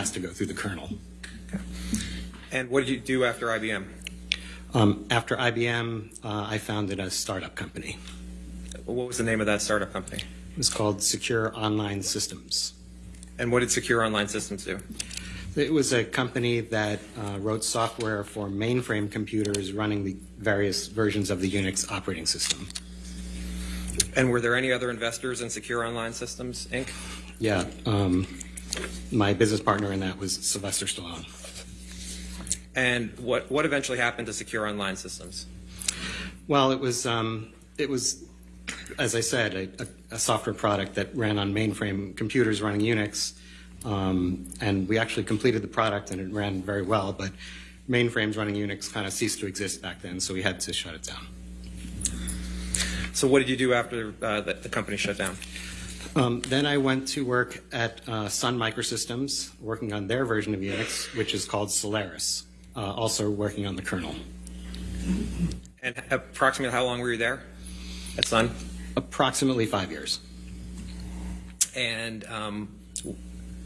has to go through the kernel. And what did you do after IBM? Um, after IBM, uh, I founded a startup company. What was the name of that startup company? It was called Secure Online Systems. And what did Secure Online Systems do? It was a company that uh, wrote software for mainframe computers running the various versions of the Unix operating system. And were there any other investors in Secure Online Systems, Inc.? Yeah, um, my business partner in that was Sylvester Stallone. And what, what eventually happened to Secure Online Systems? Well, it was um, it was, as I said, a, a, a, software product that ran on mainframe computers running Unix, um, and we actually completed the product and it ran very well. But mainframes running Unix kind of ceased to exist back then, so we had to shut it down. So what did you do after uh, the, the, company shut down? Um, then I went to work at uh, Sun Microsystems, working on their version of Unix, which is called Solaris uh, also working on the kernel. And approximately how long were you there at Sun? Approximately five years. And um,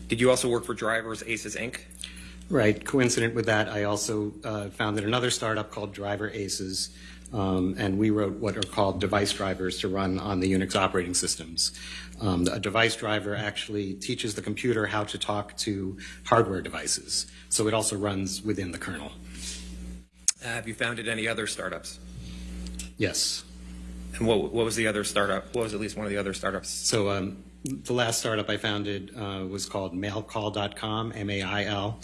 did you also work for Drivers Aces Inc.? Right. Coincident with that, I also uh, founded another startup called Driver Aces, um, and we wrote what are called device drivers to run on the Unix operating systems. Um, a device driver actually teaches the computer how to talk to hardware devices, so it also runs within the kernel. Uh, have you founded any other startups? Yes. And what, what was the other startup? What was at least one of the other startups? So um, the last startup I founded uh, was called mailcall.com, M-A-I-L,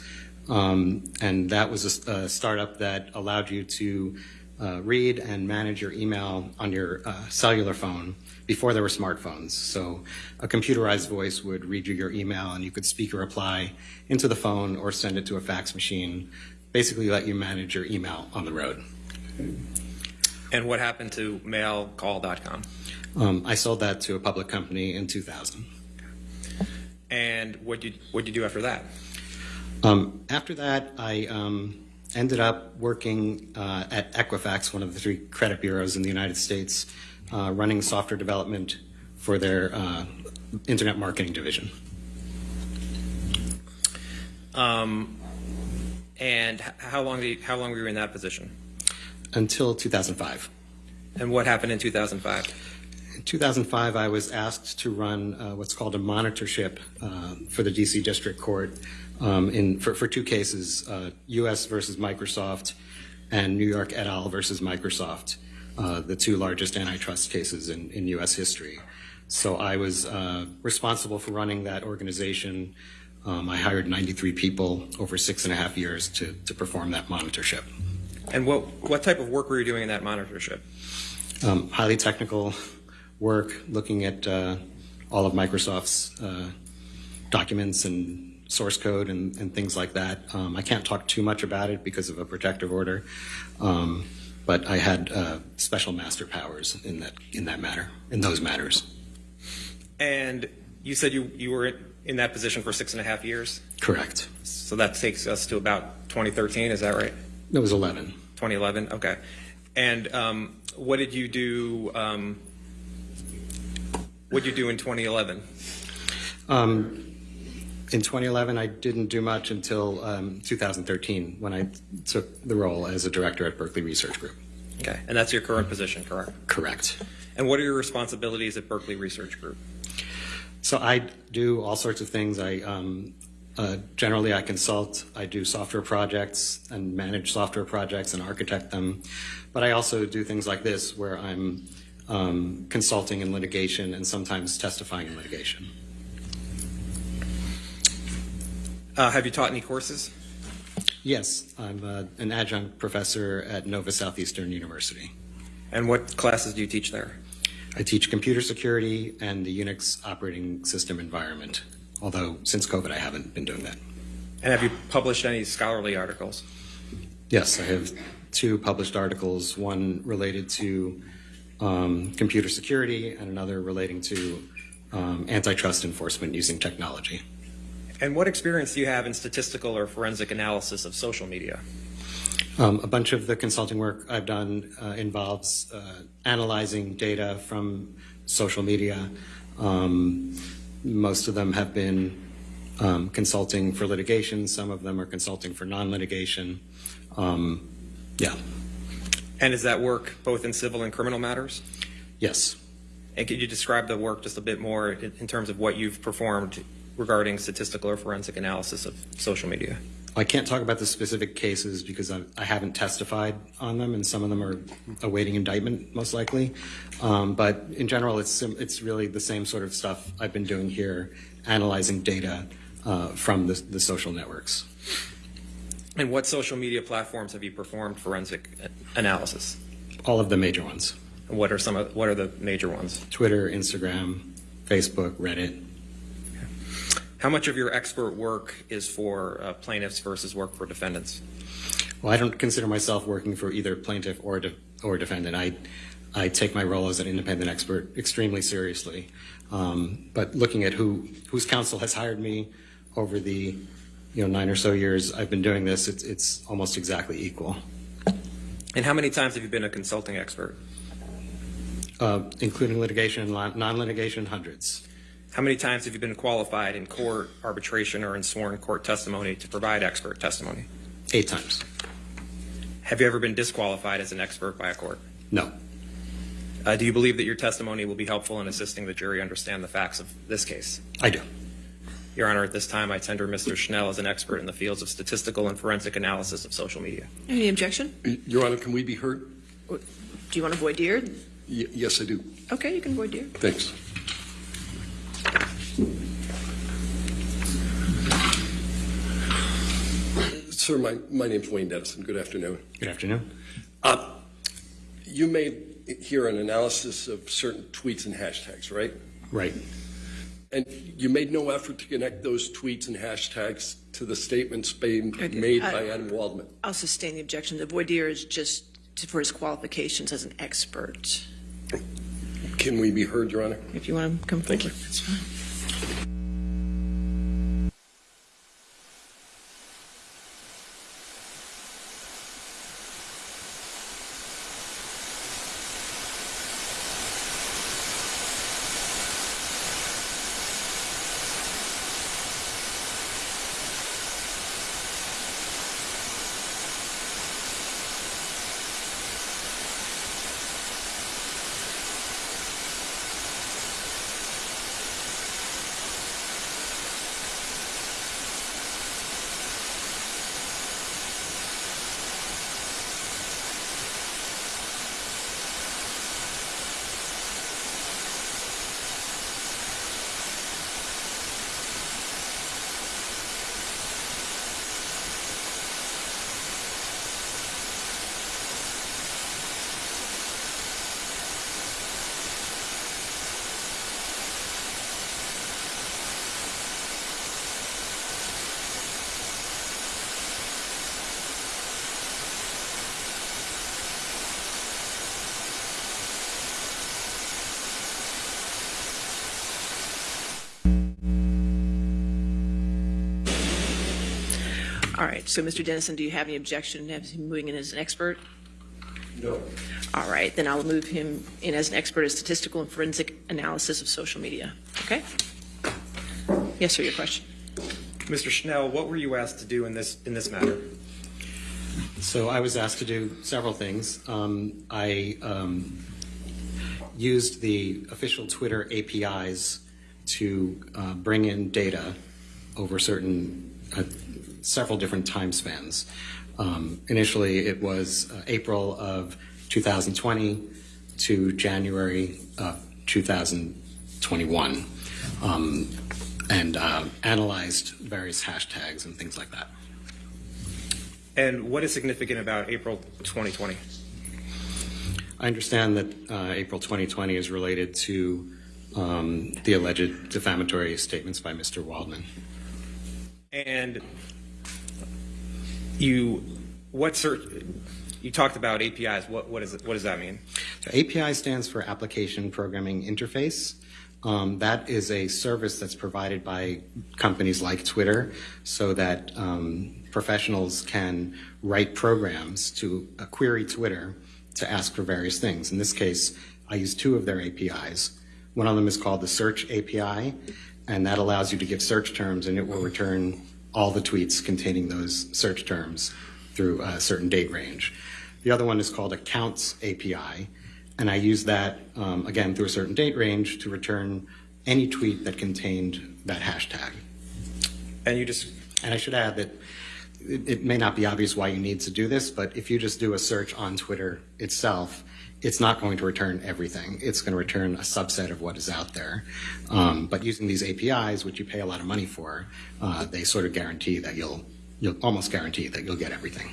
um, and that was a, a startup that allowed you to uh, read and manage your email on your uh, cellular phone before there were smartphones. So a computerized voice would read you your email and you could speak a reply into the phone or send it to a fax machine, basically let you manage your email on the road. And what happened to mailcall.com? Um, I sold that to a public company in 2000. And what did you, what did you do after that? Um, after that, I um, ended up working uh, at Equifax, one of the three credit bureaus in the United States, uh, running software development for their uh, internet marketing division. Um, and how long, you, how long were you in that position? Until 2005. And what happened in 2005? In 2005, I was asked to run uh, what's called a monitorship uh, for the DC District Court um, in, for, for, two cases, uh, U.S. versus Microsoft and New York et al. versus Microsoft, uh, the two largest antitrust cases in, in U.S. history. So I was uh, responsible for running that organization. Um, I hired 93 people over six and a half years to, to perform that monitorship. And what, what type of work were you doing in that monitorship? Um, highly technical work, looking at uh, all of Microsoft's uh, documents and source code and, and things like that. Um, I can't talk too much about it because of a protective order, um, but I had uh, special master powers in that in that matter, in those matters. And you said you you were in that position for six and a half years. Correct. So that takes us to about 2013. Is that right? It was 11. 2011. Okay. And um, what did you do? Um, what did you do in 2011? In 2011, I didn't do much until um, 2013 when I took the role as a director at Berkeley Research Group. Okay, and that's your current position, correct? Correct. And what are your responsibilities at Berkeley Research Group? So I do all sorts of things. I um, uh, generally I consult. I do software projects and manage software projects and architect them. But I also do things like this, where I'm um, consulting in litigation and sometimes testifying in litigation. Uh, have you taught any courses? Yes, I'm uh, an adjunct professor at Nova Southeastern University. And what classes do you teach there? I teach computer security and the Unix operating system environment, although since COVID I haven't been doing that. And have you published any scholarly articles? Yes, I have two published articles, one related to um, computer security and another relating to um, antitrust enforcement using technology. And what experience do you have in statistical or forensic analysis of social media? Um, a bunch of the consulting work I've done uh, involves uh, analyzing data from social media. Um, most of them have been um, consulting for litigation. Some of them are consulting for non-litigation. Um, yeah, And is that work both in civil and criminal matters? yes. And could you describe the work just a bit more in in terms of what you've performed regarding statistical or forensic analysis of social media? I can't talk about the specific cases because I, I haven't testified on them, and some of them are awaiting indictment, most likely. Um, but in general, it's it's really the same sort of stuff I've been doing here, analyzing data uh, from the, the social networks. And what social media platforms have you performed forensic analysis? All of the major ones: And what are some of, what are the major ones? Twitter, Instagram, Facebook, Reddit. How much of your expert work is for uh, plaintiffs versus work for defendants? Well, I don't consider myself working for either plaintiff or de- or defendant. I I take my role as an independent expert extremely seriously. Um, but looking at who whose counsel has hired me over the you know nine or so years I've been doing this, it's it's almost exactly equal, And how many times have you been a consulting expert? uh, including litigation and non- non-litigation, hundreds. How many times have you been qualified in court, arbitration, or in sworn court testimony to provide expert testimony? Eight times. Have you ever been disqualified as an expert by a court? No. Uh, do you believe that your testimony will be helpful in assisting the jury understand the facts of this case? I do. Your Honor, at this time, I tender Mr. Schnell as an expert in the fields of statistical and forensic analysis of social media. Any objection? Your Honor, can we be heard? Do you want to voir dire? Y- Yes, I do. Okay, you can voir dire. Thanks. Sir, my, my name's Wayne Dennison. Good afternoon. Good afternoon. Uh, you made here an analysis of certain tweets and hashtags, right? Right. And you made no effort to connect those tweets and hashtags to the statements being made I- by Adam Waldman. I'll sustain the objection. The voir dire is just for his qualifications as an expert. Can we be heard, Your Honor? If you want to come forward, Thank you. that's fine. All right, so Mr. Dennison, do you have any objection to him moving in as an expert? No. All right, then I'll move him in as an expert in statistical and forensic analysis of social media. Okay? Yes, sir, your question. Mr. Schnell, what were you asked to do in this in this matter? So I was asked to do several things. Um, I um, used the official Twitter APIs to uh, bring in data over certain uh, several different time spans. Um, initially, it was uh, April of 2020 to January of 2021, um, and uh, analyzed various hashtags and things like that. And what is significant about April 2020? I understand that uh, April 2020 is related to um, the alleged defamatory statements by Mr. Waldman. And you, what search? You talked about APIs. What what is it, what does that mean? So API stands for Application Programming Interface. Um, that is a service that's provided by companies like Twitter so that um, professionals can write programs to uh, query Twitter to ask for various things. In this case, I use two of their APIs. One of them is called the Search API, and that allows you to give search terms, and it will return all the tweets containing those search terms through a certain date range. The other one is called Accounts API, and I use that, um, again, through a certain date range to return any tweet that contained that hashtag. And you just, And I should add that it, it may not be obvious why you need to do this, but if you just do a search on Twitter itself, it's not going to return everything. It's going to return a subset of what is out there. Um, but using these APIs, which you pay a lot of money for, uh, they sort of guarantee that you'll you'll almost guarantee that you'll get everything.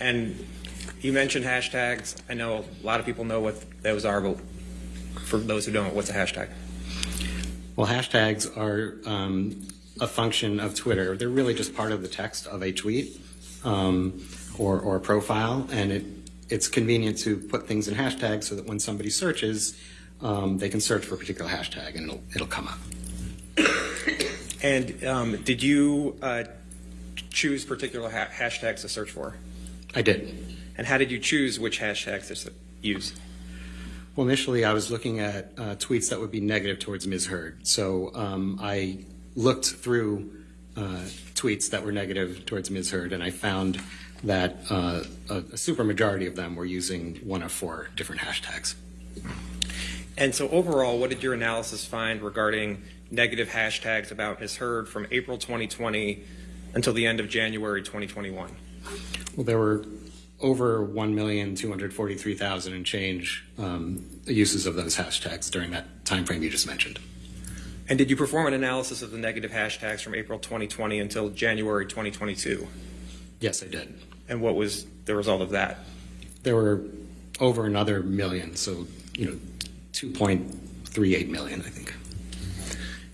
and you mentioned hashtags. I know a lot of people know what those are, but for those who don't, what's a hashtag? Well, hashtags are um, a function of Twitter. They're really just part of the text of a tweet um, or, or a profile, and it, it's convenient to put things in hashtags so that when somebody searches, um, they can search for a particular hashtag and it'll, it'll come up. And um, did you uh, choose particular ha- hashtags to search for? I did. And how did you choose which hashtags to use? Well, initially, I was looking at uh, tweets that would be negative towards Ms. Heard. So um, I looked through uh, tweets that were negative towards Ms. Heard, and I found that uh, a, a super majority of them were using one of four different hashtags. And so overall, what did your analysis find regarding negative hashtags about Ms. Heard from April 2020 until the end of January 2021? Well, there were over 1,243,000 and change um, uses of those hashtags during that time frame you just mentioned. And did you perform an analysis of the negative hashtags from April 2020 until January 2022? Yes, I did. And what was the result of that? There were over another million, so, you know, 2.38 million, I think.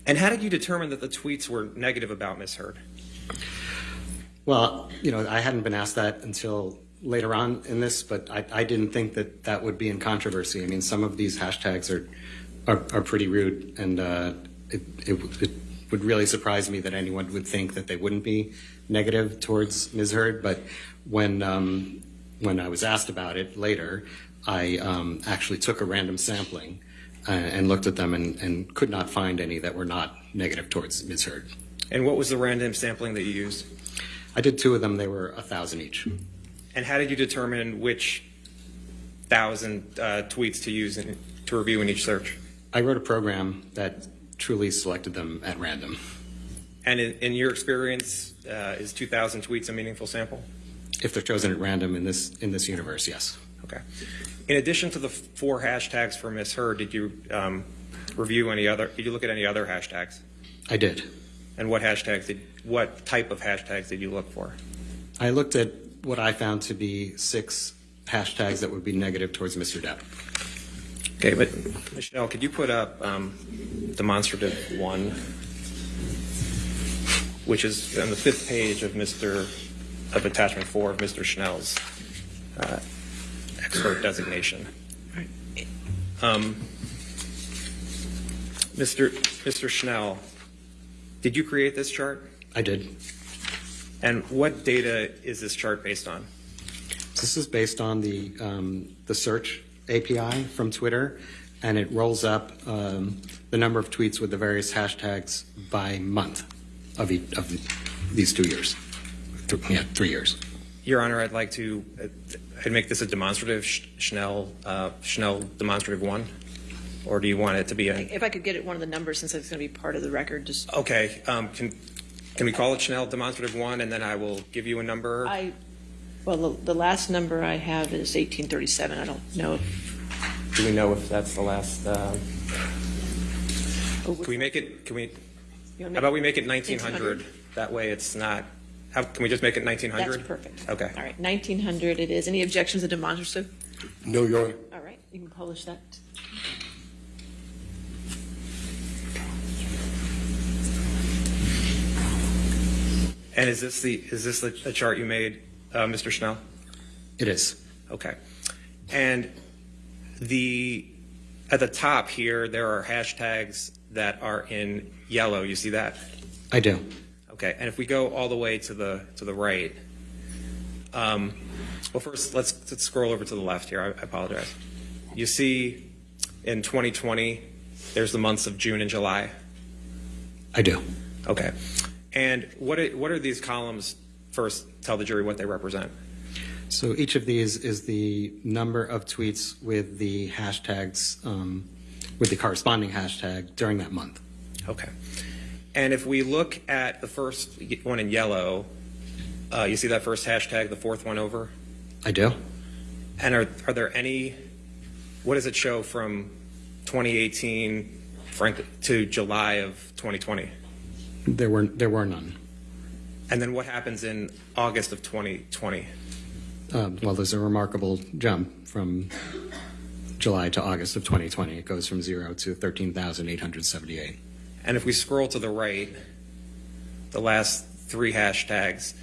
And how did you determine that the tweets were negative about Ms. Heard? Well, you know, I hadn't been asked that until later on in this, but I, I didn't think that that would be in controversy. I mean, some of these hashtags are are, are pretty rude, and uh, it, it, it would really surprise me that anyone would think that they wouldn't be negative towards Ms. Heard. But when um, when I was asked about it later, I um, actually took a random sampling uh, and looked at them and, and could not find any that were not negative towards Ms. Heard. And what was the random sampling that you used? I did two of them; they were a thousand each. And how did you determine which thousand uh, tweets to use in, to review in each search? I wrote a program that truly selected them at random. And in, in your experience, uh, is 2,000 tweets a meaningful sample? If they're chosen at random in this in this universe, yes. Okay. In addition to the four hashtags for Miss Heard, did you um, review any other? Did you look at any other hashtags? I did. And what hashtags did? What type of hashtags did you look for? I looked at what I found to be six hashtags that would be negative towards Mr. Depp. Okay, but Michelle, could you put up um, demonstrative one, which is on the fifth page of Mr. of attachment four of Mr. Schnell's uh, expert designation. Um, Mr. Mr. Schnell, did you create this chart? I did. And what data is this chart based on? This is based on the um, the search API from Twitter, and it rolls up um, the number of tweets with the various hashtags by month of each, of these two years. Th- yeah, three years. Your Honor, I'd like to, uh, I'd make this a demonstrative Sch- Schnell, uh, Schnell demonstrative one? Or do you want it to be a, If I could get it one of the numbers, since it's going to be part of the record, just, okay, um, can, can we call it Schnell demonstrative one and then I will give you a number? I, well, the, the last number I have is 1837. I don't know if. Do we know if that's the last, uh, oh, can we make it, can we, you wanna how about we make it 1900? 1900? That way it's not, how, can we just make it 1900? That's perfect. Okay. All right, 1900 it is. Any objections to demonstrative? No, Your Honor. All right, you can publish that. And is this the, is this the the chart you made, uh, Mr. Schnell? It is. Okay. And the, at the top here, there are hashtags that are in yellow. You see that? I do. Okay. And if we go all the way to the, to the right, um, well, first, let's, let's scroll over to the left here. I, I apologize. You see in 2020, there's the months of June and July. I do. Okay. And what are, what are these columns? First, tell the jury what they represent. So each of these is the number of tweets with the hashtags, um, with the corresponding hashtag during that month. Okay. And if we look at the first one in yellow, uh, you see that first hashtag, the fourth one over? I do. And are, are there any, what does it show from 2018 frank, to July of 2020? There were there were none. And then what happens in August of 2020? Um, well, there's a remarkable jump from July to August of 2020. It goes from zero to 13,878. And if we scroll to the right, the last three hashtags,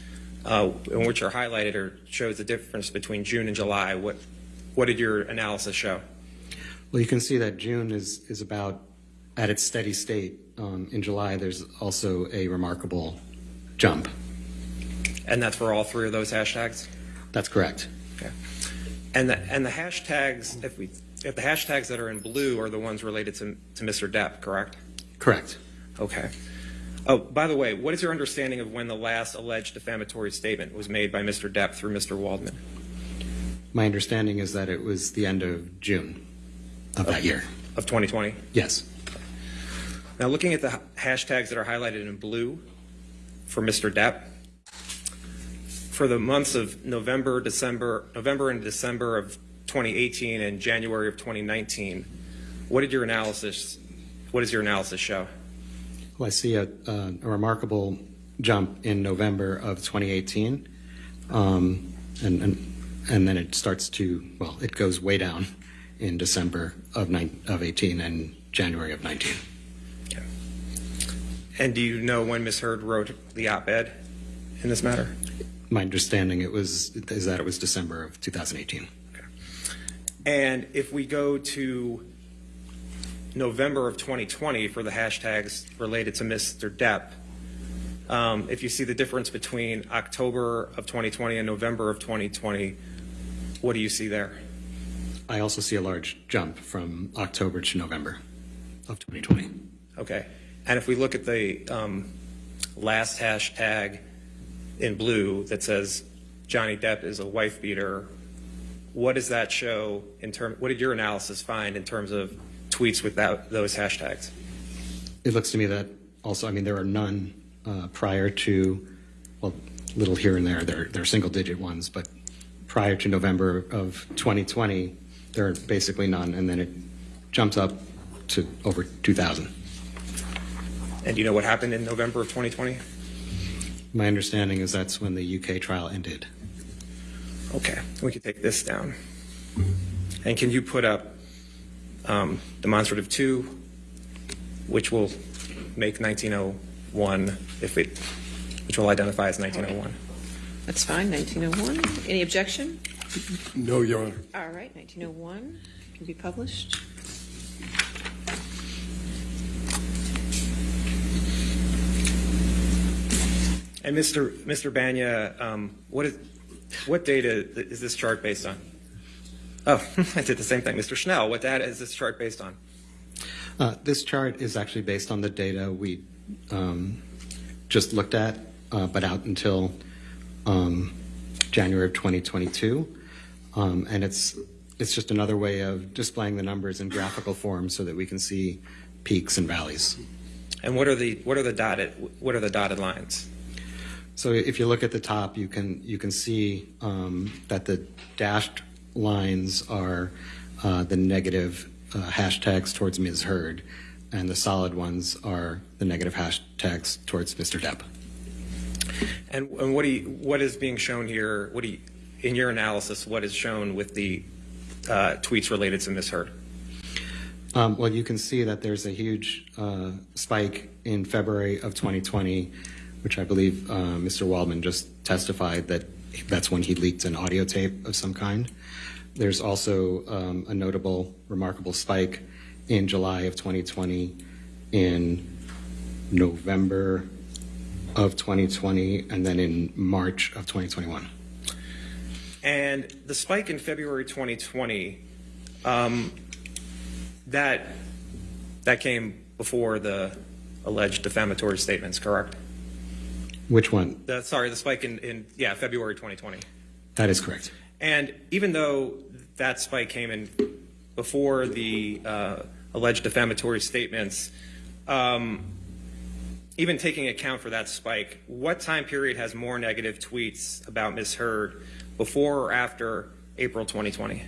uh, in which are highlighted, or shows the difference between June and July. What what did your analysis show? Well, you can see that June is is about at its steady state. Um, in July, there's also a remarkable jump. And that's for all three of those hashtags. That's correct. Okay. And the and the hashtags, if we if the hashtags that are in blue are the ones related to to Mr. Depp, correct? Correct. Okay. Oh, by the way, what is your understanding of when the last alleged defamatory statement was made by Mr. Depp through Mr. Waldman? My understanding is that it was the end of June of that year. Of 2020? Yes. Now, looking at the hashtags that are highlighted in blue for Mr. Depp, for the months of November, December, November and December of 2018 and January of 2019, what did your analysis, what does your analysis show? Well, I see a, a, a remarkable jump in November of 2018, um, and, and and then it starts to well, it goes way down in December of nine, of 18 and January of 19. And do you know when Ms. Heard wrote the op-ed in this matter? My understanding it was is that it was December of 2018. And if we go to November of 2020 for the hashtags related to Mr. Depp, um, if you see the difference between October of 2020 and November of 2020, what do you see there? I also see a large jump from October to November of 2020. Okay. And if we look at the um, last hashtag in blue that says Johnny Depp is a wife beater, what does that show in term? What did your analysis find in terms of tweets without those hashtags? It looks to me that also, I mean, there are none uh, prior to, well, little here and there, they're, they're single digit ones, but prior to November of 2020, there are basically none, and then it jumps up to over 2,000. And do you know what happened in November of 2020? My understanding is that's when the UK trial ended. Okay, we can take this down. And can you put up um, demonstrative two, which will make 1901, if it, which will identify as 1901? That's fine, 1901. Any objection? No, Your Honor. All right, 1901 can be published. And Mr. Mr. Banya, um, what is, what data is this chart based on? Oh, I did the same thing. Mr. Schnell, what data is this chart based on? Uh, this chart is actually based on the data we um, just looked at, uh, but out until um, January of 2022. Um, and it's it's just another way of displaying the numbers in graphical form so that we can see peaks and valleys. And what are the what are the dotted what are the dotted lines? So if you look at the top, you can you can see um, that the dashed lines are uh, the negative uh, hashtags towards Ms. Heard, and the solid ones are the negative hashtags towards Mr. Depp. And, and what do you, what is being shown here? What do you, in your analysis? What is shown with the uh, tweets related to Ms. Heard? Um, well, you can see that there's a huge uh, spike in February of 2020, which I believe uh, Mr. Waldman just testified that that's when he leaked an audio tape of some kind. There's also um, a notable, remarkable spike in July of 2020, in November of 2020, and then in March of 2021. And the spike in February 2020, um, that that came before the alleged defamatory statements, correct? Which one? The, sorry, the spike in, in, yeah, February 2020. That is correct. And even though that spike came in before the uh, alleged defamatory statements, um, even taking account for that spike, what time period has more negative tweets about Ms. Heard before or after April 2020?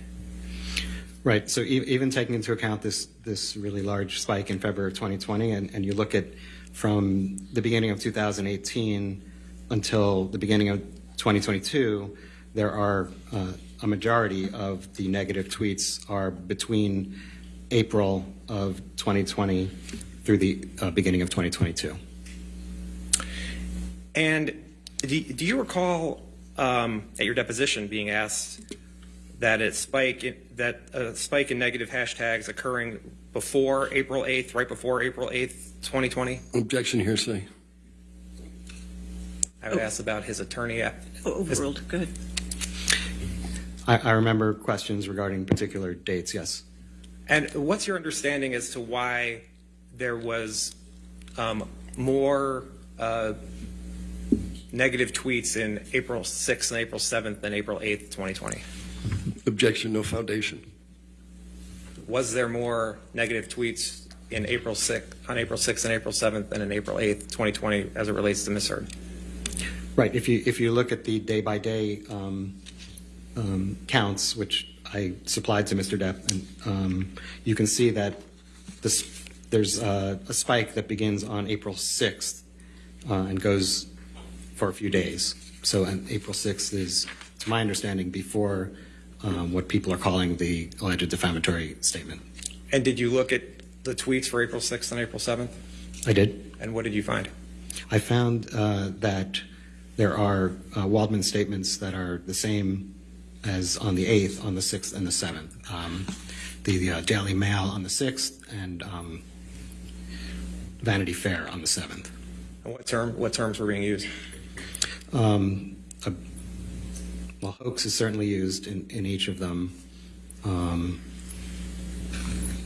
Right. So e- even taking into account this this really large spike in February of 2020, and, and you look at from the beginning of 2018 until the beginning of 2022, there are uh, a majority of the negative tweets are between April of 2020 through the uh, beginning of 2022. And do, do you recall um, at your deposition being asked that a spike in, that a spike in negative hashtags occurring before April 8th, right before April 8th, 2020? Objection hearsay. I would ask about his attorney. at- Oh, Overruled, go ahead. I, I remember questions regarding particular dates. Yes. And what's your understanding as to why there was um, more uh, negative tweets in April 6th and April 7th than April 8th, 2020? Objection, no foundation. Was there more negative tweets in April 6th, on April 6th and April 7th than in April 8th, 2020, as it relates to Ms. Heard? Right. If you if you look at the day by day um, um, counts, which I supplied to Mr. Depp, and um, you can see that this there's a, a spike that begins on April 6th uh, and goes for a few days. So and April 6th is, to my understanding, before um, what people are calling the alleged defamatory statement. And did you look at the tweets for April 6th and April 7th? I did. And what did you find? I found uh, that there are uh, Waldman statements that are the same as on the 8th, on the 6th, and the 7th. Um, the the uh, Daily Mail on the 6th and um, Vanity Fair on the 7th. And what term, what terms were being used? Um, a, well, hoax is certainly used in, in each of them. Um,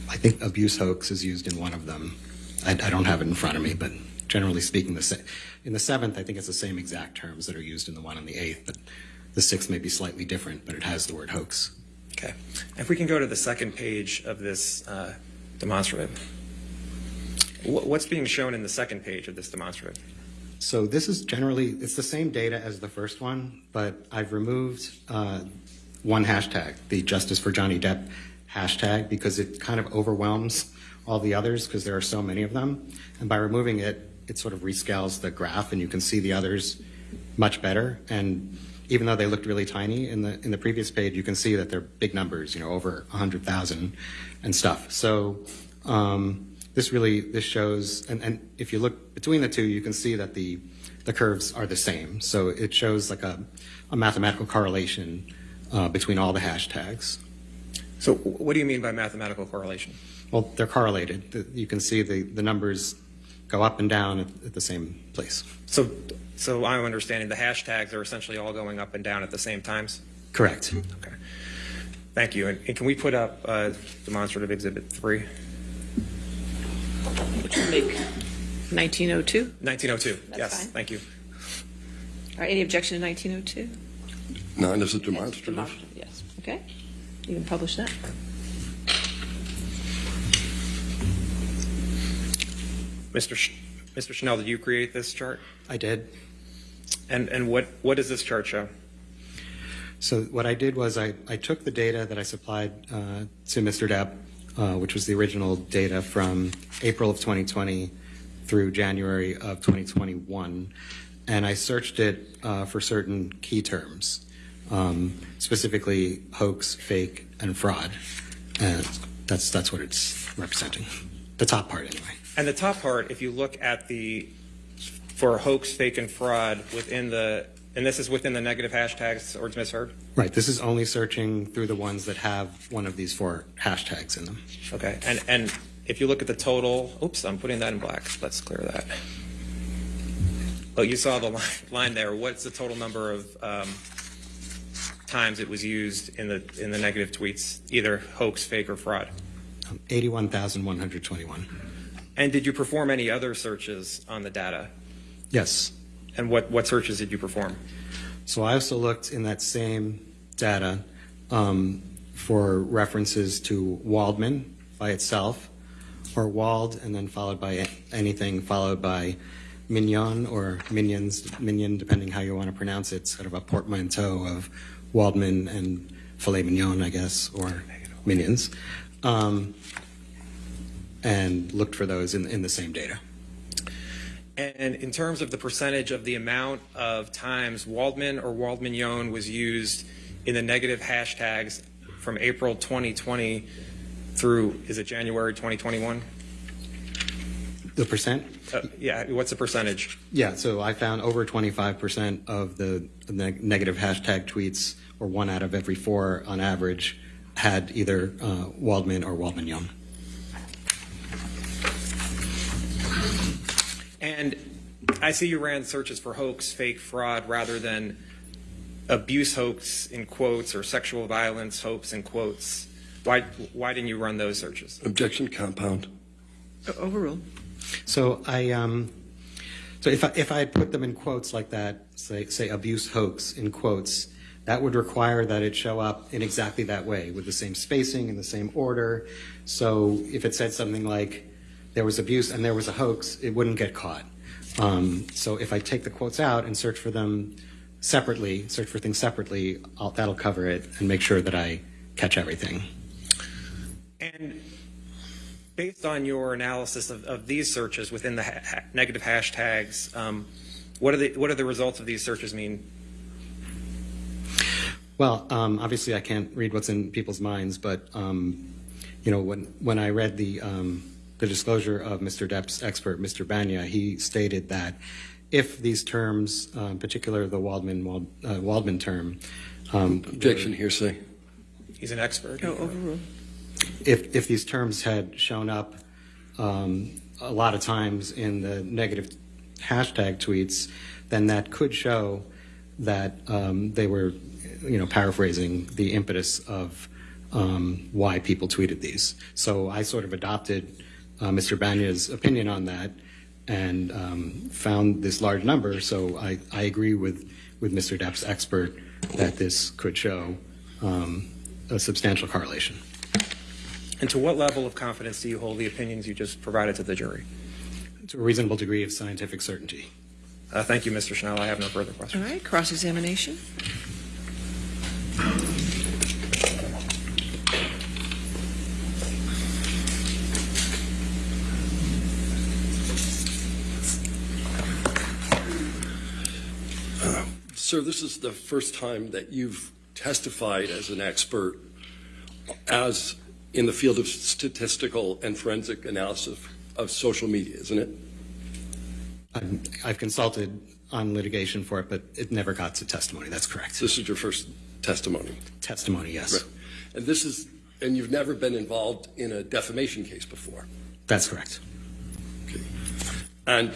I think abuse hoax is used in one of them. I, I don't have it in front of me, but generally speaking, the in the seventh, I think it's the same exact terms that are used in the one on the eighth, but the sixth may be slightly different, but it has the word hoax. Okay. If we can go to the second page of this uh, demonstrative. What's being shown in the second page of this demonstrative? So this is generally, it's the same data as the first one, but I've removed uh, one hashtag, the Justice for Johnny Depp hashtag, because it kind of overwhelms all the others because there are so many of them. And by removing it, it sort of rescales the graph and you can see the others much better. And even though they looked really tiny in the in the previous page, you can see that they're big numbers, you know, over 100,000 and stuff. So um, this really this shows, and, and if you look between the two, you can see that the the curves are the same. So it shows like a, a mathematical correlation uh, between all the hashtags. So what do you mean by mathematical correlation? Well, they're correlated. You can see the, the numbers go up and down at, at the same place. So, so I'm understanding the hashtags are essentially all going up and down at the same times? Correct. Okay. Thank you. And, and can we put up uh, demonstrative exhibit three? Which would make 1902. 1902. That's yes. fine. Thank you. All right, any objection to 1902? Nine is a demonstrative. Demonstrative, Yes, okay. You can publish that. Mr. Sh- Mr. Schnell, did you create this chart? I did. And, and what, what does this chart show? So what I did was I, I took the data that I supplied uh, to Mr. Depp, uh, which was the original data from April of 2020 through January of 2021, and I searched it uh, for certain key terms, um, specifically hoax, fake, and fraud. And that's that's what it's representing. The top part, anyway. And the top part, if you look at the, for hoax, fake, and fraud within the, and this is within the negative hashtags towards Ms. Heard? Right. This is only searching through the ones that have one of these four hashtags in them. Okay. And, and if you look at the total, oops, I'm putting that in black. Let's clear that. Oh, you saw the line, line there. What's the total number of um, times it was used in the, in the negative tweets, either hoax, fake, or fraud? Um, 81,121. And did you perform any other searches on the data? Yes. And what, what searches did you perform? So I also looked in that same data um, for references to Waldman by itself, or Wald, and then followed by anything followed by Mignon or Minions, Minion, depending how you want to pronounce it, sort of a portmanteau of Waldman and filet mignon, I guess, or Minions, um, and looked for those in, in the same data. And in terms of the percentage of the amount of times Waldman or Waldmignon was used in the negative hashtags from April 2020 through, is it January 2021? The percent? Uh, yeah, what's the percentage? Yeah, so I found over 25% of the neg- negative hashtag tweets, or one out of every four on average, had either uh, Waldman or Waldmignon. And I see you ran searches for hoax, fake, fraud, rather than abuse hoax in quotes or sexual violence hoax in quotes. Why, why didn't you run those searches? Objection compound. Overruled. So I, um, so if I, if I had put them in quotes like that, say, say abuse hoax in quotes, that would require that it show up in exactly that way, with the same spacing and the same order. So if it said something like there was abuse and there was a hoax, it wouldn't get caught. Um, so if I take the quotes out and search for them separately, search for things separately, I'll, that'll cover it and make sure that I catch everything. And based on your analysis of, of these searches within the ha- negative hashtags, um, what are the what are the results of these searches mean? Well, um, obviously, I can't read what's in people's minds, but um, you know, when when I read the um, the disclosure of Mr. Depp's expert, Mr. Banya, he stated that if these terms, uh, in particular the Waldman Wald, uh, Waldman term, um, Objection hearsay. He's an expert. Oh, overruled. if if these terms had shown up um, a lot of times in the negative hashtag tweets, then that could show that um, they were, you know, paraphrasing the impetus of um, why people tweeted these. So I sort of adopted uh, Mr. Banya's opinion on that and um, found this large number. So I, I agree with, with Mr. Depp's expert that this could show um, a substantial correlation. And to what level of confidence do you hold the opinions you just provided to the jury? to a reasonable degree of scientific certainty. Uh, thank you, Mr. Schnell. I have no further questions. All right, cross-examination. Sir, this is the first time that you've testified as an expert as in the field of statistical and forensic analysis of social media, isn't it? I'm, I've consulted on litigation for it, but it never got to testimony. That's correct. This is your first testimony. Testimony, yes. Right. And this is, and you've never been involved in a defamation case before. That's correct. Okay. And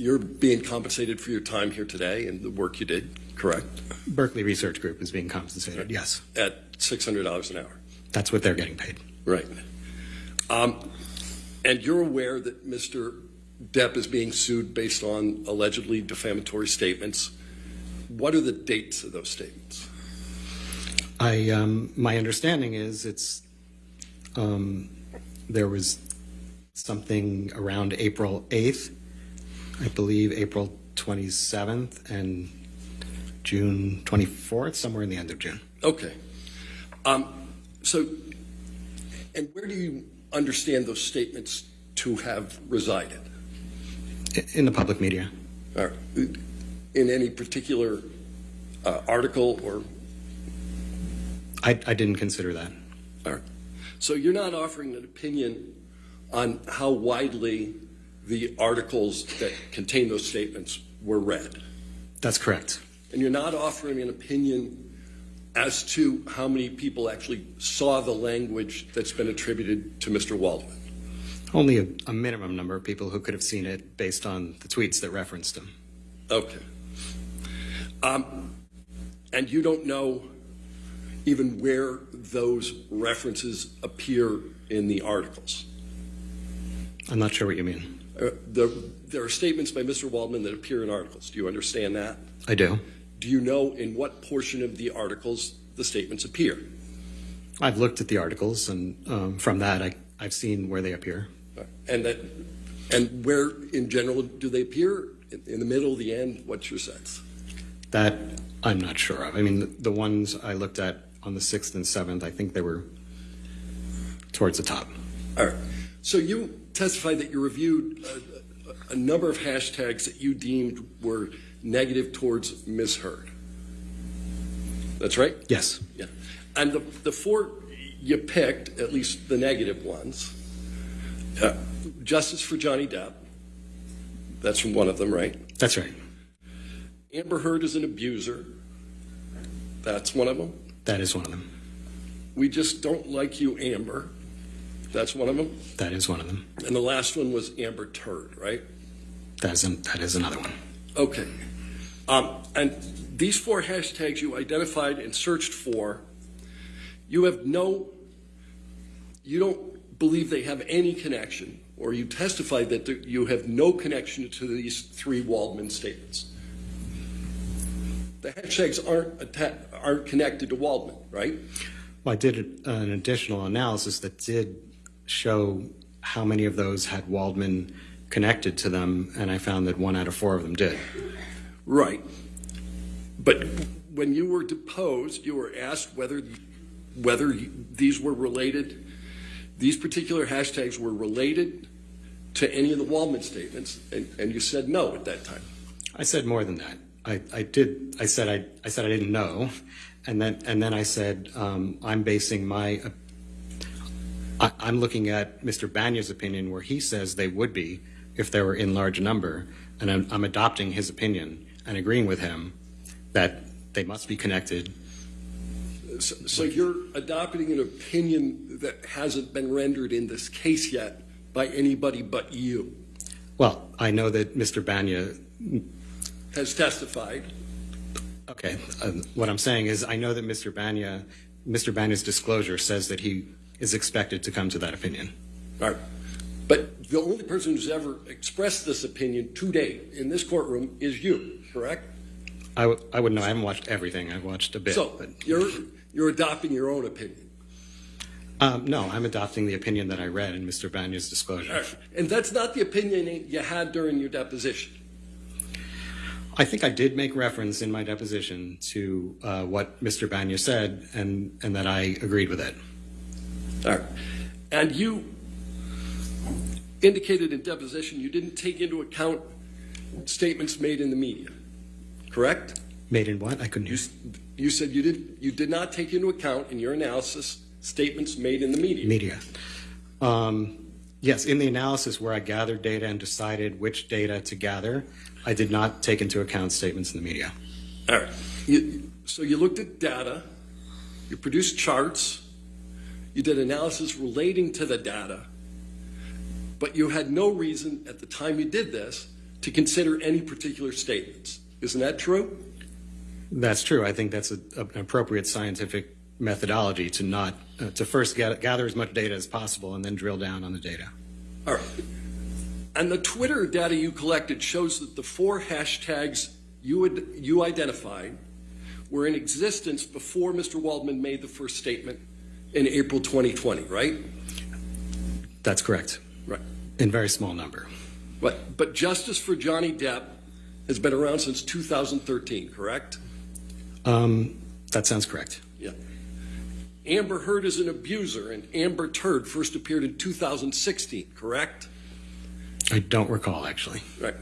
you're being compensated for your time here today and the work you did, correct? Berkeley Research Group is being compensated, yes. At $600 an hour. That's what they're getting paid. Right. Um, and you're aware that Mr. Depp is being sued based on allegedly defamatory statements. What are the dates of those statements? I, um, my understanding is it's, um, there was something around April 8th, I believe April 27th and June 24th, somewhere in the end of June. Okay. Um, so, and where do you understand those statements to have resided? In the public media. Or in any particular uh, article or I, I didn't consider that. All right. So you're not offering an opinion on how widely the articles that contain those statements were read. That's correct. And you're not offering an opinion as to how many people actually saw the language that's been attributed to Mr. Waldman. Only a, a minimum number of people who could have seen it based on the tweets that referenced him. Okay. Um, and you don't know even where those references appear in the articles. I'm not sure what you mean. Uh, the, there are statements by Mr. Waldman that appear in articles. Do you understand that? I do. Do you know in what portion of the articles the statements appear? I've looked at the articles, and um, from that, I, I've seen where they appear. And that, and where in general do they appear? In, in the middle, the end? What's your sense? That I'm not sure of. I mean, the, the ones I looked at on the 6th and 7th, I think they were towards the top. All right. So you testified that you reviewed a, a number of hashtags that you deemed were negative towards Ms. Heard. That's right? Yes. Yeah. And the, the four you picked, at least the negative ones, uh, Justice for Johnny Depp, that's from one of them, right? That's right. Amber Heard is an abuser, that's one of them. That is one of them. We just don't like you, Amber, that's one of them. That is one of them. And the last one was Amber Turd, right? That is, an, that is another one. Okay. Um, and these four hashtags you identified and searched for, you have no, you don't believe they have any connection, or you testified that there- you have no connection to these three Waldman statements. The hashtags aren't aren't connected to Waldman, right? Well, I did an additional analysis that did show how many of those had Waldman connected to them, and I found that one out of four of them did. Right. But when you were deposed, you were asked whether whether these were related, these particular hashtags were related to any of the Waldman statements, and, and you said no at that time. I said more than that. I, I did. I said I, I said I didn't know, and then and then I said um, I'm basing my. I, I'm looking at Mr. Bania's opinion, where he says they would be if they were in large number, and I'm, I'm adopting his opinion and agreeing with him that they must be connected. So, so you're adopting an opinion that hasn't been rendered in this case yet by anybody but you Well, I know that Mr. Bania. has testified. Okay, uh, what I'm saying is I know that Mr. Bania, Mr. Bania's disclosure says that he is expected to come to that opinion. All right. But the only person who's ever expressed this opinion today in this courtroom is you, correct? I, w- I wouldn't know. I haven't watched everything. I've watched a bit. So but, you're you're adopting your own opinion. um, no, I'm adopting the opinion that I read in Mr. Bania's disclosure. Right. And that's not the opinion you had during your deposition. I think I did make reference in my deposition to uh, what Mr. Bania said, and, and that I agreed with it. All right. And you indicated in deposition you didn't take into account statements made in the media, correct? Made in what? I couldn't You, hear. s- you said you did you did not take into account in your analysis statements made in the media. Media. Um, yes, in the analysis where I gathered data and decided which data to gather, I did not take into account statements in the media. All right. You, so you looked at data, you produced charts, you did analysis relating to the data, but you had no reason at the time you did this to consider any particular statements. Isn't that true? That's true. I think that's a, an appropriate scientific methodology to not uh, to first get, gather as much data as possible and then drill down on the data. All right. And the Twitter data you collected shows that the four hashtags you, had, you identified were in existence before Mr. Waldman made the first statement in April 2020, right? That's correct. Right. In very small number. But, but justice for Johnny Depp has been around since 2013, correct? Um, that sounds correct. Yeah. Amber Heard is an abuser, and Amber Turd first appeared in 2016, correct? I don't recall actually. Right.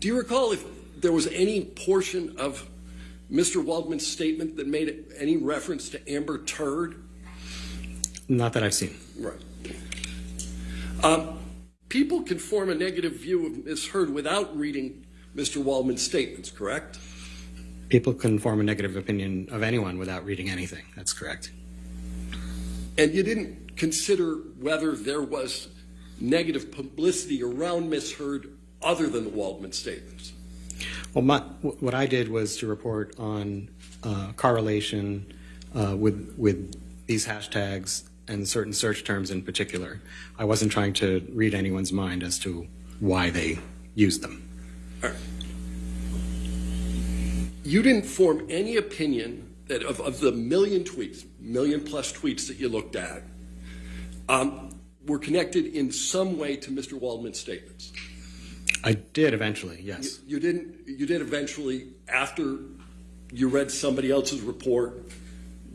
Do you recall if there was any portion of Mr. Waldman's statement that made any reference to Amber Turd? Not that I've seen. Right. Um, people can form a negative view of Ms. Heard without reading Mr. Waldman's statements, correct? People can form a negative opinion of anyone without reading anything. That's correct. And you didn't consider whether there was negative publicity around Ms. Heard other than the Waldman statements. Well, my, what I did was to report on uh, correlation uh, with with these hashtags and certain search terms in particular. I wasn't trying to read anyone's mind as to why they used them. You didn't form any opinion that of, of the million tweets, million plus tweets that you looked at, um, were connected in some way to Mr. Waldman's statements. I did eventually, yes. You didn't. You did eventually after you read somebody else's report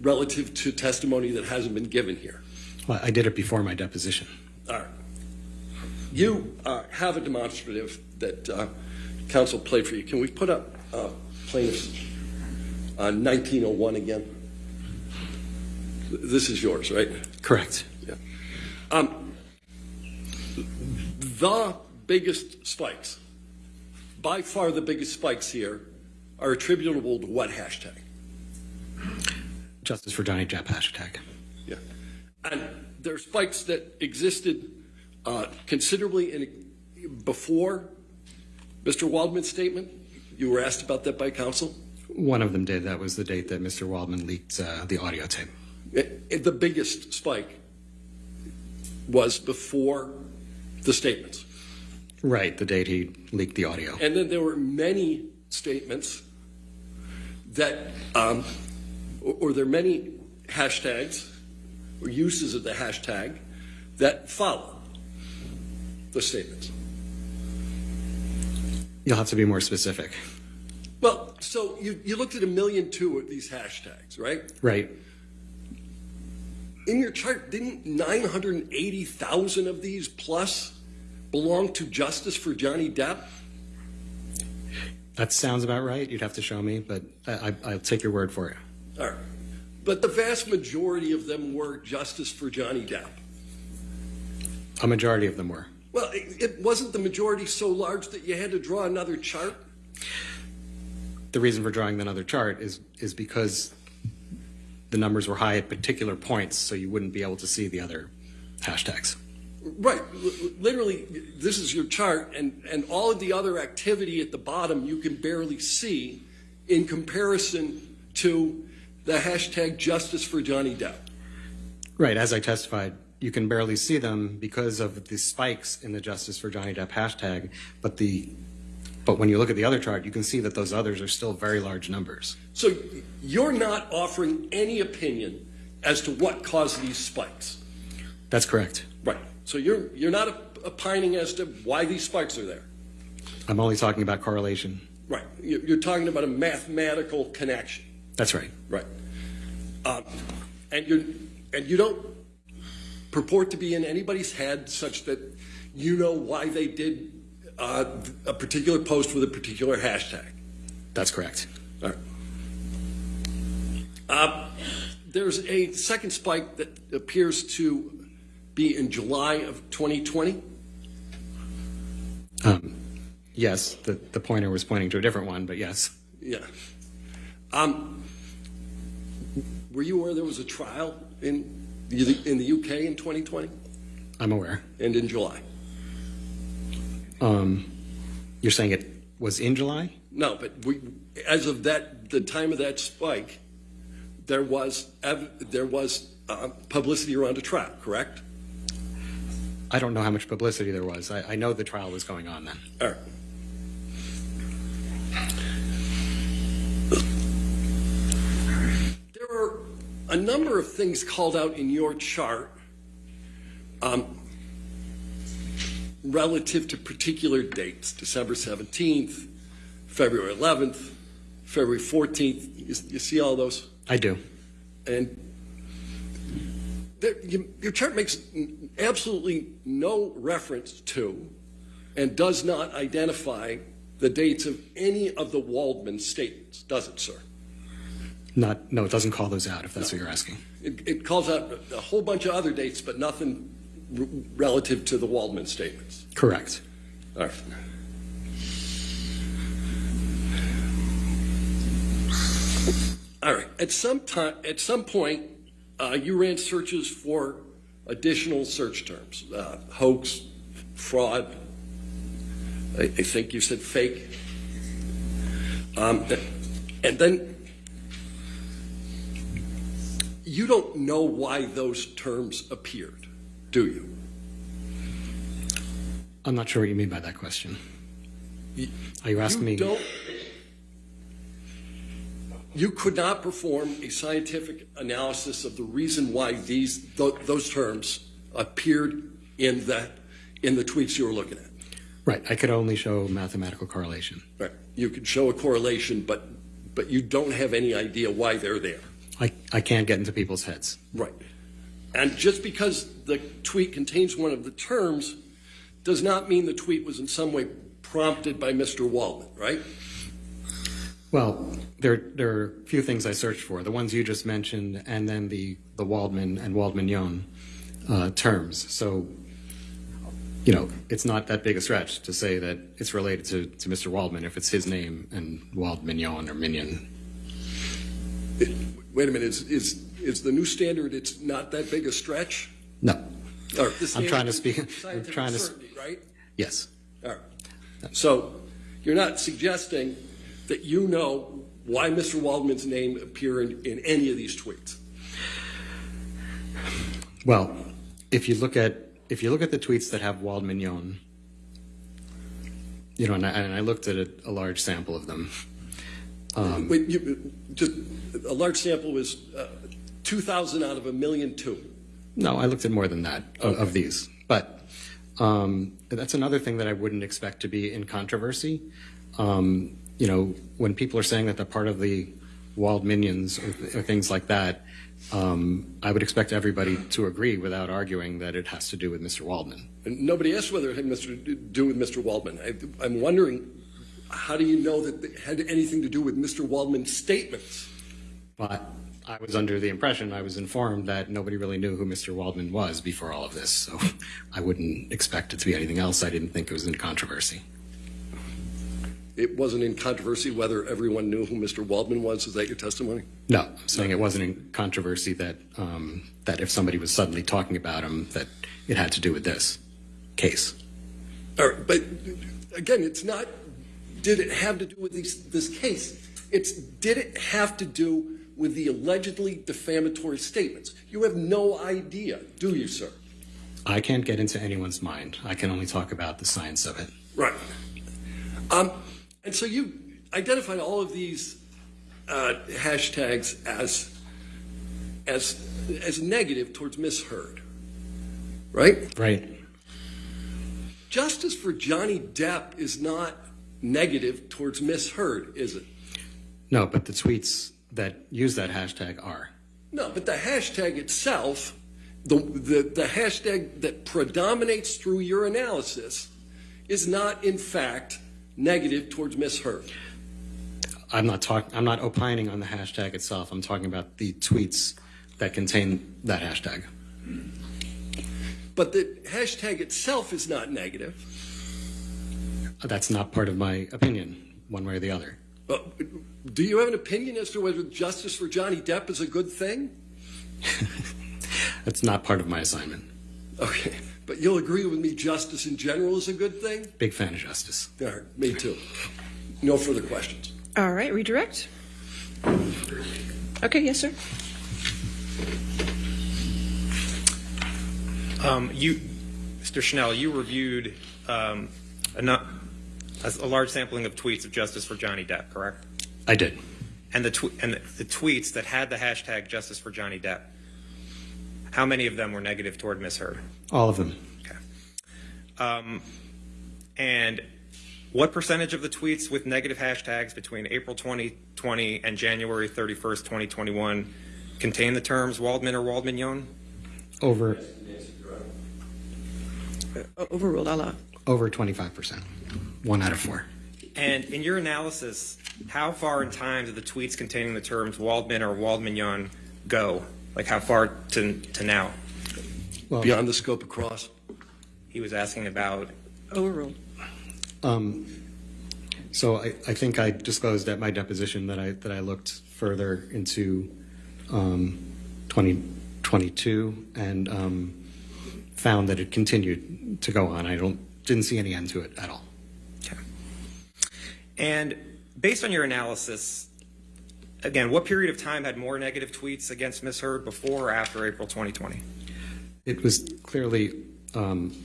relative to testimony that hasn't been given here. Well, I did it before my deposition. All right. You uh, have a demonstrative that uh, counsel played for you. Can we put up uh, plaintiff's uh, 1901 again? This is yours, right? Correct. Yeah. Um, the biggest spikes, by far the biggest spikes here, are attributable to what hashtag? Justice for Johnny Depp hashtag. Yeah. And there are spikes that existed uh, considerably in, before Mr. Waldman's statement. You were asked about that by counsel. One of them did. That was the date that Mr. Waldman leaked uh, the audio tape. It- it- the biggest spike was before the statements. Right, the date he leaked the audio. And then there were many statements that, um, or, or there are many hashtags or uses of the hashtag that follow the statements. You'll have to be more specific. Well, so you, you looked at a million two of these hashtags, right? Right. In your chart, didn't 980,000 of these plus belong to Justice for Johnny Depp? That sounds about right. You'd have to show me, but I, I, I'll take your word for it. All right. But the vast majority of them were Justice for Johnny Depp. A majority of them were. Well, it, it wasn't the majority so large that you had to draw another chart. The reason for drawing another chart is is because the numbers were high at particular points, so you wouldn't be able to see the other hashtags. Right. L- literally, this is your chart, and, and all of the other activity at the bottom you can barely see in comparison to the hashtag Justice for Johnny Depp. Right, as I testified, you can barely see them because of the spikes in the Justice for Johnny Depp hashtag, but the but when you look at the other chart, you can see that those others are still very large numbers. So you're not offering any opinion as to what caused these spikes. That's correct. Right. So you're, you're not opining as to why these spikes are there. I'm only talking about correlation. Right. You- You're talking about a mathematical connection. That's right. Right. Um, and you and you don't purport to be in anybody's head such that you know why they did uh, a particular post with a particular hashtag. That's correct. All right. Uh, there's a second spike that appears to be in July of 2020. Um, yes, the, the pointer was pointing to a different one, but yes. Yeah. Um, were you aware there was a trial in the, in the UK in 2020 I'm aware. and in July? Um, you're saying it was in July? No, but we, as of that, the time of that spike, there was ev- there was uh, publicity around a trial, correct? I don't know how much publicity there was. I, I know the trial was going on then. All right. There are a number of things called out in your chart um, relative to particular dates, December 17th, February 11th, February 14th. You, you see all those? I do. And there, you, your chart makes absolutely no reference to and does not identify the dates of any of the Waldman statements, does it, sir? Not, no, it doesn't call those out if that's what you're asking. It, it calls out a whole bunch of other dates, but nothing r- relative to the Waldman statements. Correct. All right. All right. At some time, at some point, uh, you ran searches for additional search terms: uh, hoax, fraud. I, I think you said fake. Um, and then you don't know why those terms appeared, do you? I'm not sure what you mean by that question. Are you asking you me? Don't, you could not perform a scientific analysis of the reason why these th- those terms appeared in the in the tweets you were looking at. Right. I could only show mathematical correlation. Right. You could show a correlation, but but you don't have any idea why they're there. I, I can't get into people's heads. Right. And just because the tweet contains one of the terms does not mean the tweet was in some way prompted by Mr. Waldman, right? Well, there, there are a few things I searched for. The ones you just mentioned, and then the, the Waldman and Waldmignon uh, terms. So, you know, it's not that big a stretch to say that it's related to, to Mr. Waldman if it's his name and Waldmignon or Minion. Wait a minute, is, is, is the new standard, it's not that big a stretch? No. Or the I'm trying to speak- I'm scientific trying to s- certainty, Right? Yes. All right. So you're not suggesting that you know why Mr. Waldman's name appeared in, in any of these tweets? Well, if you look at if you look at the tweets that have Waldmignon, you know, and I, and I looked at a, a large sample of them. Um, Wait, you, just, a large sample was uh, 2,000 out of a million two. No, I looked at more than that of, of these. But um, that's another thing that I wouldn't expect to be in controversy. Um, you know, when people are saying that they're part of the walled minions or, or things like that, um, I would expect everybody to agree without arguing that it has to do with Mr. Waldman. And nobody asked whether it had Mr. to do with Mr. Waldman. I, I'm wondering, how do you know that it had anything to do with Mr. Waldman's statements? But I was under the impression, I was informed that nobody really knew who Mr. Waldman was before all of this. So I wouldn't expect it to be anything else. I didn't think it was in controversy. It wasn't in controversy whether everyone knew who Mr. Waldman was. Is that your testimony? No, I'm saying it wasn't in controversy that um, that if somebody was suddenly talking about him, that it had to do with this case. All right, but again, it's not. Did it have to do with these, this case? It's did it have to do with the allegedly defamatory statements? You have no idea, do you, sir? I can't get into anyone's mind. I can only talk about the science of it. Right. Um, and so you identified all of these uh, hashtags as as as negative towards Miss Heard, right? Right. Justice for Johnny Depp is not negative towards Miss Heard, is it? No, but the tweets that use that hashtag are. No, but the hashtag itself, the, the, the hashtag that predominates through your analysis, is not in fact negative towards Miss Heard. I'm not talking. I'm not opining on the hashtag itself. I'm talking about the tweets that contain that hashtag. But the hashtag itself is not negative. That's not part of my opinion, one way or the other. Uh, do you have an opinion as to whether justice for Johnny Depp is a good thing? That's not part of my assignment. Okay, but you'll agree with me justice in general is a good thing? Big fan of justice. All right, me too. No further questions. All right, redirect. Okay, yes, sir. Um, you, Mr. Schnell, you reviewed um, a, nu- a a large sampling of tweets of Justice for Johnny Depp, correct? I did. And the tw- and the, the tweets that had the hashtag Justice for Johnny Depp. How many of them were negative toward Miss Heard? All of them. Okay. Um, and what percentage of the tweets with negative hashtags between April 2020 and January 31st, 2021 contain the terms Waldman or Waldmignon? Over O- Overruled, I'll allow. Over 25%. One out of four. And in your analysis, how far in time do the tweets containing the terms Waldman or Waldmignon go? Like how far to, to now? Well, Beyond the scope of cross? He was asking about Overruled. Um, so I, I think I disclosed at my deposition that I that I looked further into um, 2022 and um, found that it continued to go on. I don't didn't see any end to it at all. Okay. And based on your analysis, again, what period of time had more negative tweets against Ms. Heard before or after April 2020? It was clearly um,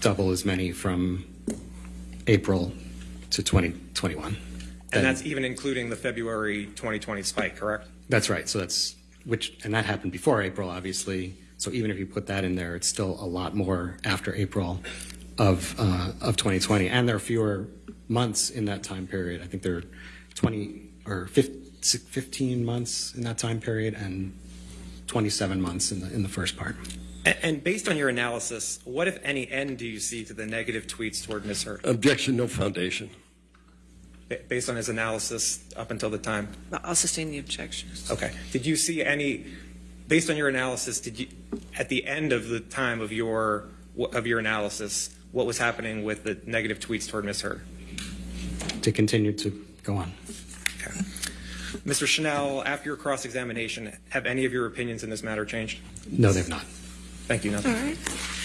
double as many from April to 2021. And that's even including the February 2020 spike, correct? That's right. So that's which, and that happened before April, obviously. So even if you put that in there, it's still a lot more after April of uh, of 2020, and there are fewer months in that time period. I think there are 20 or 15, 15 months in that time period, and 27 months in the in the first part. And, and based on your analysis, what, if any, end do you see to the negative tweets toward Ms. Heard? Objection, no foundation. Based on his analysis up until the time? I'll sustain the objection. Okay. Did you see any, based on your analysis, did you, at the end of the time of your, of your analysis, what was happening with the negative tweets toward Ms. Heard? To continue to go on. Okay. Mr. Schnell, after your cross-examination, have any of your opinions in this matter changed? No, they've not. Thank you. Nothing. right.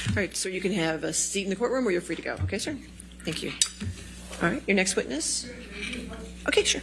All right, so you can have a seat in the courtroom or you're free to go. Okay, sir? Thank you. All right, your next witness? Okay, sure.